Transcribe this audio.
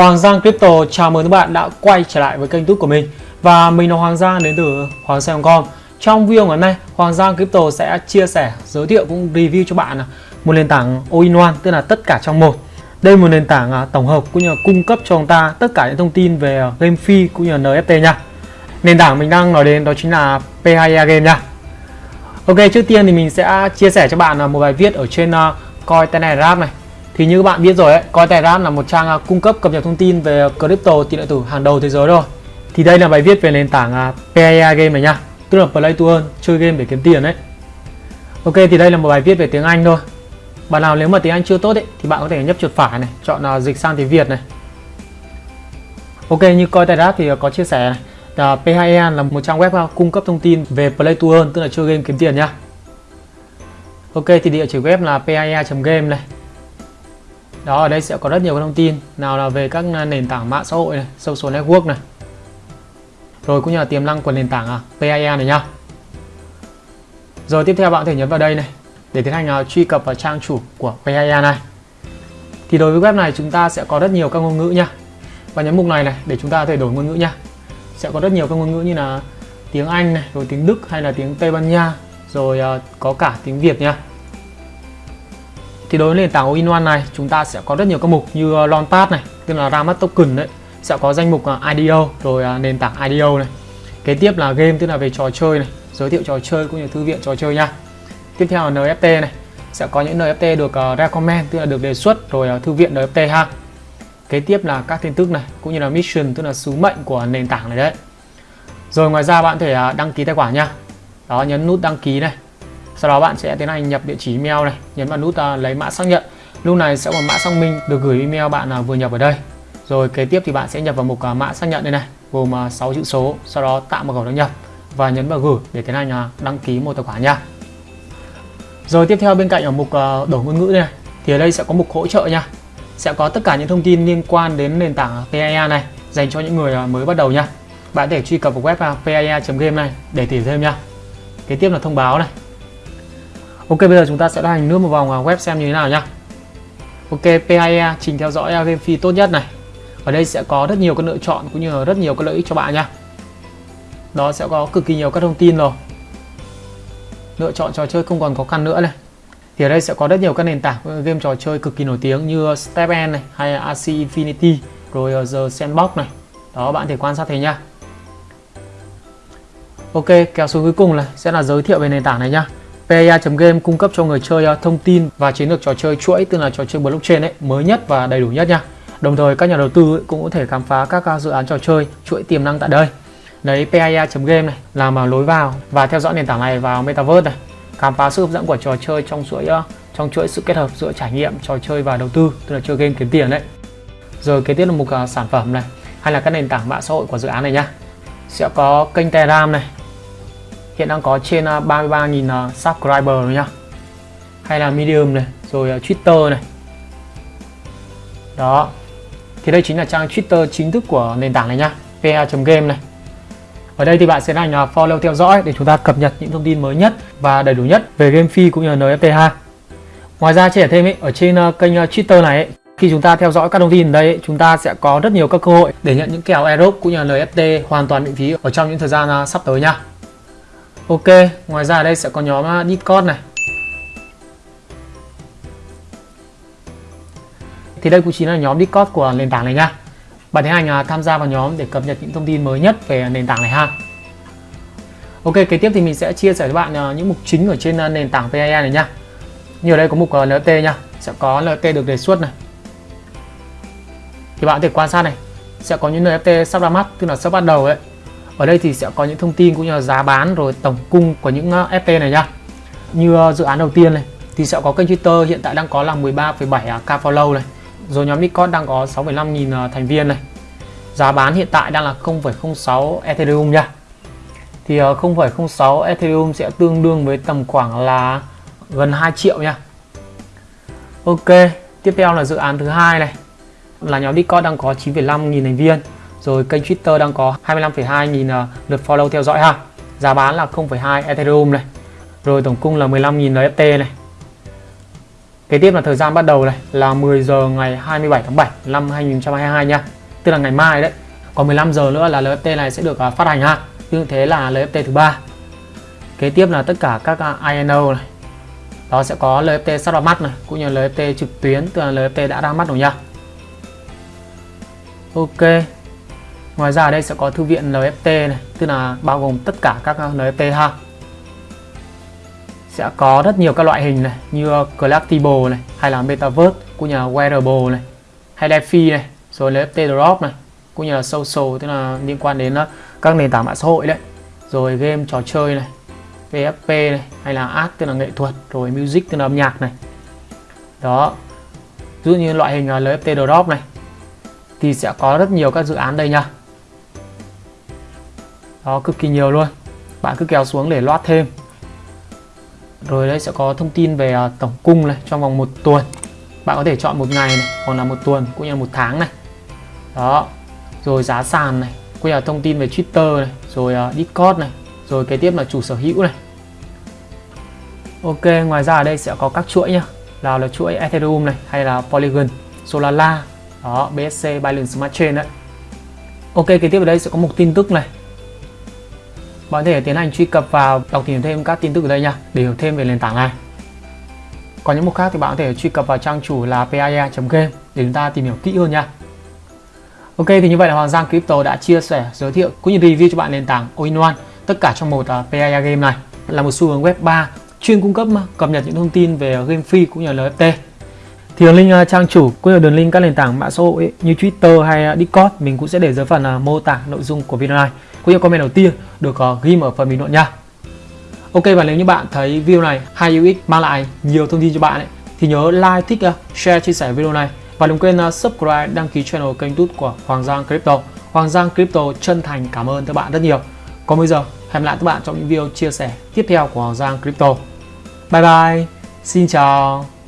Hoàng Giang Crypto chào mừng các bạn đã quay trở lại với kênh YouTube của mình. Và mình là Hoàng Giang đến từ Hoàng Giang.com Trong video ngày hôm nay, Hoàng Giang Crypto sẽ chia sẻ, giới thiệu cũng review cho bạn à, một nền tảng all-in-one tức là tất cả trong một. Đây là một nền tảng à, tổng hợp cũng như là cung cấp cho chúng ta tất cả những thông tin về à, game phi cũng như là NFT nha. Nền tảng mình đang nói đến đó chính là P2E Game nha. Ok, trước tiên thì mình sẽ chia sẻ cho bạn một bài viết ở trên Coin Telegraph này thì như các bạn biết rồi ấy, Cointelegraph là một trang à, cung cấp cập nhật thông tin về crypto tiền điện tử hàng đầu thế giới rồi. Thì đây là bài viết về nền tảng à, uh, PAA game này nha, tức là Play to Earn, chơi game để kiếm tiền đấy. Ok thì đây là một bài viết về tiếng Anh thôi. Bạn nào nếu mà tiếng Anh chưa tốt ấy, thì bạn có thể nhấp chuột phải này, chọn uh, dịch sang tiếng Việt này. Ok như Cointelegraph thì có chia sẻ này, là P2E là một trang web cung cấp thông tin về Play to Earn, tức là chơi game kiếm tiền nha. Ok thì địa chỉ web là paia.game này đó ở đây sẽ có rất nhiều các thông tin. Nào là về các nền tảng mạng xã hội này social network này. Rồi cũng như là tiềm năng của nền tảng à, PIA này nhá. Rồi tiếp theo bạn có thể nhấn vào đây này để tiến hành uh, truy cập vào trang chủ của PIA này. Thì đối với web này chúng ta sẽ có rất nhiều các ngôn ngữ nha và nhấn mục này này để chúng ta có thể đổi ngôn ngữ nha sẽ có rất nhiều các ngôn ngữ như là tiếng Anh này rồi tiếng Đức hay là tiếng Tây Ban Nha rồi uh, có cả tiếng Việt nha thì đối với nền tảng all-in-one này chúng ta sẽ có rất nhiều các mục như ờ, uh, Launchpad này tức là ra mắt token đấy sẽ có danh mục ờ, IDO rồi ờ, nền tảng IDO này. Kế tiếp là game tức là về trò chơi này giới thiệu trò chơi cũng như thư viện trò chơi nha. Tiếp theo là NFT này sẽ có những NFT được recommend tức là được đề xuất rồi thư viện NFT ha. Kế tiếp là các tin tức này cũng như là mission tức là sứ mệnh của nền tảng này đấy. Rồi ngoài ra bạn có thể đăng ký tài khoản nha. Đó nhấn nút đăng ký này sau đó bạn sẽ tiến hành nhập địa chỉ email này nhấn vào nút uh, lấy mã xác nhận. Lúc này sẽ có mã xác minh được gửi email bạn uh, vừa nhập ở đây. Rồi kế tiếp thì bạn sẽ nhập vào mục uh, à, mã xác nhận đây này gồm uh, 6 chữ số sau đó tạo một khẩu đăng nhập và nhấn vào gửi để tiến hành uh, đăng ký một tài khoản nha. Rồi tiếp theo bên cạnh ở mục uh, đổi ngôn ngữ này thì ở đây sẽ có mục hỗ trợ nha. Sẽ có tất cả những thông tin liên quan đến nền tảng PIA này dành cho những người mới bắt đầu nha. Bạn có thể truy cập vào web pia.game này để tìm thêm nha. Kế tiếp là thông báo này. Ok, bây giờ chúng ta sẽ hành nước một vòng web xem như thế nào nhá. Ok PIE trình theo dõi game phi tốt nhất này. Ở đây sẽ có rất nhiều các lựa chọn cũng như là rất nhiều các lợi ích cho bạn nhá. Đó sẽ có cực kỳ nhiều các thông tin rồi. Lựa chọn trò chơi không còn khó khăn nữa này. Thì ở đây sẽ có rất nhiều các nền tảng game trò chơi cực kỳ nổi tiếng như Step End này, hay AC Infinity, rồi ờ, The Sandbox này. Đó, bạn thể quan sát thấy nhá. Ok, kéo xuống cuối cùng này, sẽ là giới thiệu về nền tảng này nhá. PA.game cung cấp cho người chơi ờ, thông tin và chiến lược trò chơi chuỗi tức là trò chơi blockchain ấy mới nhất và đầy đủ nhất nha. Đồng thời các nhà đầu tư cũng có thể khám phá các ờ, dự án trò chơi chuỗi tiềm năng tại đây. lấy PIA.game này làm lối vào và theo dõi nền tảng này vào Metaverse này. Khám phá sự hấp dẫn của trò chơi trong chuỗi ờ, trong chuỗi sự kết hợp giữa trải nghiệm trò chơi và đầu tư tức là chơi game kiếm tiền đấy. Rồi kế tiếp là mục sản phẩm này hay là các nền tảng mạng xã hội của dự án này nhá. Sẽ có kênh Telegram này, hiện đang có trên à, 33.000 à, subscriber rồi nhá. Hay là Medium này rồi à, Twitter này. Đó. Thì đây chính là trang Twitter chính thức của nền tảng này nhá pa.game này. Ở đây thì bạn sẽ hành follow theo dõi để chúng ta cập nhật những thông tin mới nhất và đầy đủ nhất về game phi cũng như là NFT ha. Ngoài ra chia sẻ thêm ý, ở trên kênh Twitter này ý, khi chúng ta theo dõi các thông tin ở đây chúng ta sẽ có rất nhiều các cơ hội để nhận những kèo airdrop cũng như là NFT hoàn toàn miễn phí ở trong những thời gian sắp tới nha Ok, ngoài ra ở đây sẽ có nhóm à, Discord này. Thì đây cũng chính là nhóm Discord của nền tảng này nha. Bạn tiến hành à, tham gia vào nhóm để cập nhật những thông tin mới nhất về nền tảng này ha. Ok, kế tiếp thì mình sẽ chia sẻ với bạn à, những mục chính ở trên nền tảng PIA này nha. Như ở đây có mục LT nha, sẽ có LT được đề xuất này. Thì bạn có thể quan sát này, sẽ có những NFT sắp ra mắt, tức là sắp bắt đầu ấy ở đây thì sẽ có những thông tin cũng như là giá bán rồi tổng cung của những ờ, FT này nhá. Như ờ, dự án đầu tiên này thì sẽ có kênh Twitter hiện tại đang có là 13,7k à, follow này. Rồi nhóm Discord đang có 6,5 nghìn ờ, thành viên này. Giá bán hiện tại đang là 0,06 Ethereum nha. Thì ờ, 0,06 Ethereum sẽ tương đương với tầm khoảng là gần 2 triệu nha. Ok tiếp theo là dự án thứ hai này. Là nhóm Discord đang có 9,5 nghìn thành viên rồi kênh Twitter đang có 25,2 nghìn à, lượt follow theo dõi ha Giá bán là 0,2 Ethereum này Rồi tổng cung là 15.000 NFT này Kế tiếp là thời gian bắt đầu này là 10 giờ ngày 27 tháng 7 năm 2022 nha. Tức là ngày mai đấy. Còn 15 giờ nữa là LFT này sẽ được à, phát hành ha. Như thế là LFT thứ ba. Kế tiếp là tất cả các à, INO này. Đó sẽ có LFT sắp ra mắt này, cũng như LFT trực tuyến, tức là LFT đã ra mắt rồi nha. Ok. Ngoài ra ở đây sẽ có thư viện LFT này, tức là bao gồm tất cả các NFT ha. Sẽ có rất nhiều các loại hình này như collectible này hay là metaverse cũng như là wearable này hay DeFi này rồi NFT drop này cũng như là social tức là liên quan đến ờ, các nền tảng mạng xã hội đấy. Rồi game trò chơi này PFP này hay là art tức là nghệ thuật rồi music tức là âm nhạc này. Đó. Ví dụ như loại hình ờ, uh, NFT drop này thì sẽ có rất nhiều các dự án đây nha đó cực kỳ nhiều luôn. Bạn cứ kéo xuống để loát thêm. Rồi đây sẽ có thông tin về à, tổng cung này trong vòng một tuần. Bạn có thể chọn một ngày này hoặc là một tuần cũng như là một tháng này. Đó. Rồi giá sàn này cũng như là thông tin về Twitter này rồi uh, Discord này rồi kế tiếp là chủ sở hữu này. Ok ngoài ra ở đây sẽ có các chuỗi nhá. Nào là chuỗi Ethereum này hay là Polygon Solana. Đó BSC Binance Smart Chain đấy. Ok kế tiếp ở đây sẽ có một tin tức này bạn có thể tiến hành truy cập vào đọc tìm thêm các tin tức ở đây nha để hiểu thêm về nền tảng này. Còn những mục khác thì bạn có thể truy cập vào trang chủ là paia.game để chúng ta tìm hiểu kỹ hơn nha. Ok thì như vậy là Hoàng Giang Crypto đã chia sẻ giới thiệu cũng như review cho bạn nền tảng all one tất cả trong một à, uh, paia game này. Là một xu hướng web 3 chuyên cung cấp cập nhật những thông tin về game free cũng như là NFT thì đường link à, trang chủ cũng như đường link các nền tảng mạng xã hội như Twitter hay à, Discord mình cũng sẽ để dưới phần uh, mô tả nội dung của video này cũng như comment đầu tiên được uh, ghi ở phần bình luận nha Ok và nếu như bạn thấy video này hay hữu ích mang lại nhiều thông tin cho bạn ấy, thì nhớ like, thích, uh, share, chia sẻ video này và đừng quên uh, subscribe, đăng ký channel kênh YouTube của Hoàng Giang Crypto. Hoàng Giang Crypto chân thành cảm ơn các bạn rất nhiều. Còn bây giờ, hẹn lại các bạn trong những video chia sẻ tiếp theo của Hoàng Giang Crypto. Bye bye, xin chào.